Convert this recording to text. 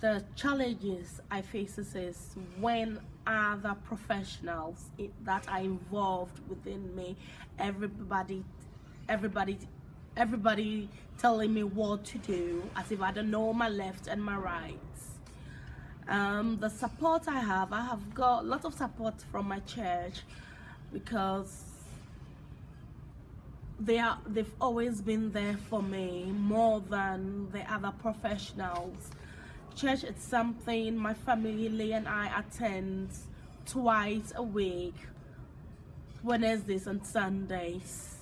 the challenges I face is when other professionals that are involved within me, everybody, everybody, everybody telling me what to do, as if I don't know my left and my right. Um, the support I have, I have got a lot of support from my church because they are they've always been there for me more than the other professionals church is something my family and I attend twice a week Wednesdays and Sundays